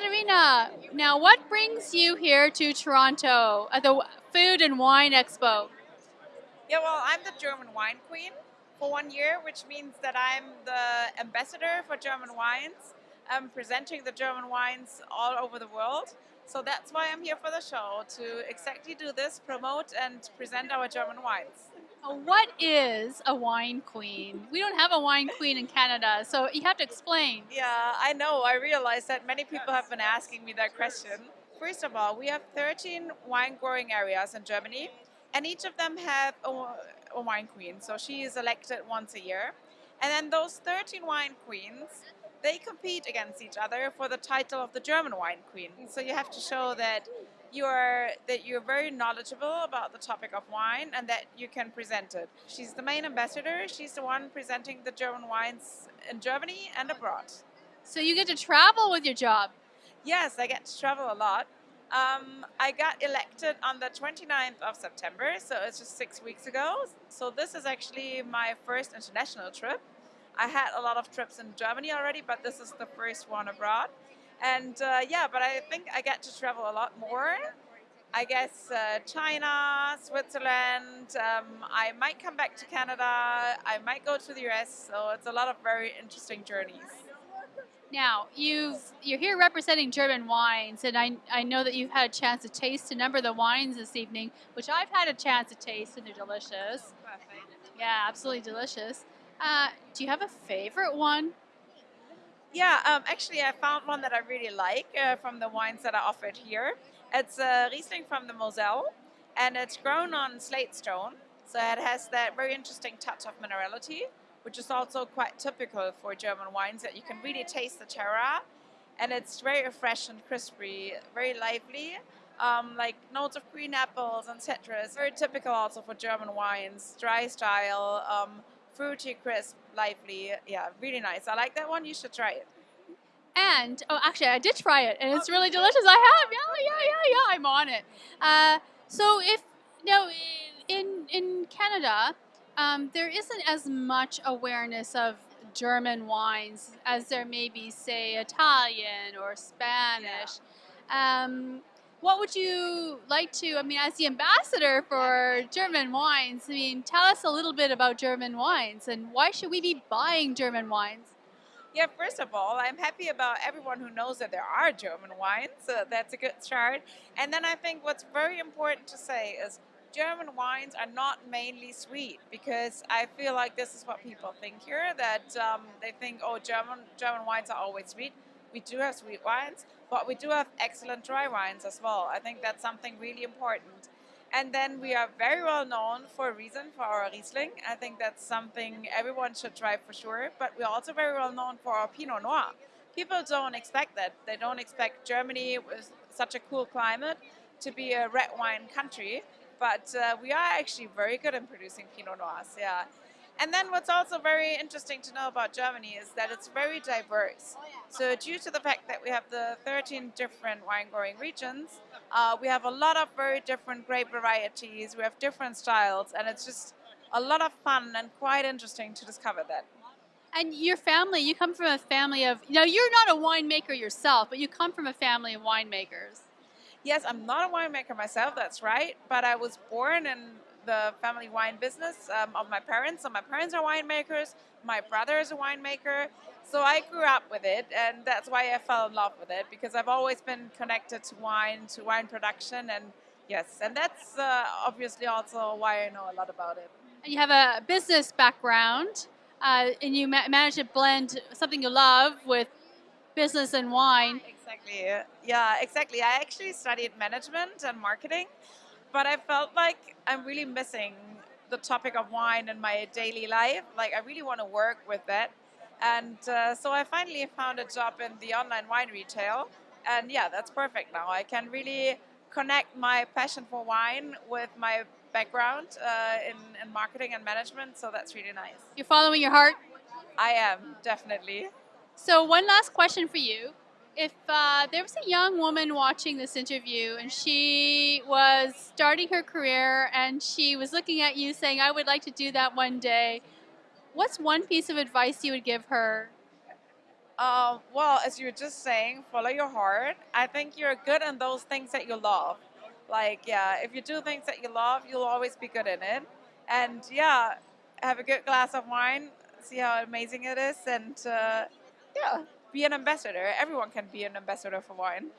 Katerina, now what brings you here to Toronto at the Food and Wine Expo? Yeah, well, I'm the German wine queen for one year, which means that I'm the ambassador for German wines. I'm presenting the German wines all over the world. So that's why I'm here for the show, to exactly do this, promote and present our German wines. Uh, What is a wine queen? We don't have a wine queen in Canada, so you have to explain. Yeah, I know. I realize that many people have been asking me that question. First of all, we have 13 wine growing areas in Germany, and each of them have a, a wine queen. So she is elected once a year. And then those 13 wine queens, they compete against each other for the title of the German wine queen. So you have to show that you are that you're very knowledgeable about the topic of wine and that you can present it. She's the main ambassador. She's the one presenting the German wines in Germany and abroad. So you get to travel with your job. Yes, I get to travel a lot. Um, I got elected on the 29th of September, so it's just six weeks ago. So this is actually my first international trip. I had a lot of trips in Germany already, but this is the first one abroad. And uh, yeah, but I think I get to travel a lot more. I guess uh, China, Switzerland. Um, I might come back to Canada. I might go to the US. So it's a lot of very interesting journeys. Now, you've you're here representing German wines, and I, I know that you've had a chance to taste a number of the wines this evening, which I've had a chance to taste, and they're delicious. Yeah, absolutely delicious. Uh, do you have a favorite one? Yeah, um, actually, I found one that I really like uh, from the wines that are offered here. It's a Riesling from the Moselle, and it's grown on slate stone, so it has that very interesting touch of minerality, which is also quite typical for German wines. That you can really taste the terroir, and it's very fresh and crispy, very lively. Um, like notes of green apples and citrus, very typical also for German wines, dry style, um, fruity, crisp, lively. Yeah, really nice. I like that one. You should try it. And oh, actually, I did try it, and it's really delicious. I have, yeah, yeah, yeah, yeah. I'm on it. Uh, so if now in in Canada, um, there isn't as much awareness of German wines as there may be, say, Italian or Spanish. Um, what would you like to? I mean, as the ambassador for German wines, I mean, tell us a little bit about German wines and why should we be buying German wines? Yeah, first of all, I'm happy about everyone who knows that there are German wines. So that's a good start. And then I think what's very important to say is German wines are not mainly sweet because I feel like this is what people think here that um, they think, oh, German German wines are always sweet. We do have sweet wines, but we do have excellent dry wines as well. I think that's something really important. And then we are very well known for a reason for our Riesling. I think that's something everyone should try for sure. But we're also very well known for our Pinot Noir. People don't expect that. They don't expect Germany with such a cool climate to be a red wine country. But uh, we are actually very good in producing Pinot Noirs, yeah. And then what's also very interesting to know about Germany is that it's very diverse. So due to the fact that we have the 13 different wine growing regions, uh, we have a lot of very different grape varieties, we have different styles, and it's just a lot of fun and quite interesting to discover that. And your family, you come from a family of, you know, you're not a winemaker yourself, but you come from a family of winemakers. Yes, I'm not a winemaker myself, that's right, but I was born in the family wine business um, of my parents. So my parents are winemakers, my brother is a winemaker. So I grew up with it, and that's why I fell in love with it because I've always been connected to wine, to wine production, and yes, and that's uh, obviously also why I know a lot about it. And you have a business background, uh, and you ma- manage to blend something you love with business and wine. Exactly. Yeah, exactly. I actually studied management and marketing, but I felt like I'm really missing the topic of wine in my daily life. Like, I really want to work with that. And uh, so I finally found a job in the online wine retail. And yeah, that's perfect now. I can really connect my passion for wine with my background uh, in, in marketing and management. So that's really nice. You're following your heart. I am, definitely. So, one last question for you. If uh, there was a young woman watching this interview and she was starting her career and she was looking at you saying, I would like to do that one day, what's one piece of advice you would give her? Um, well, as you were just saying, follow your heart. I think you're good in those things that you love. Like, yeah, if you do things that you love, you'll always be good in it. And yeah, have a good glass of wine, see how amazing it is, and uh, yeah, be an ambassador. Everyone can be an ambassador for wine.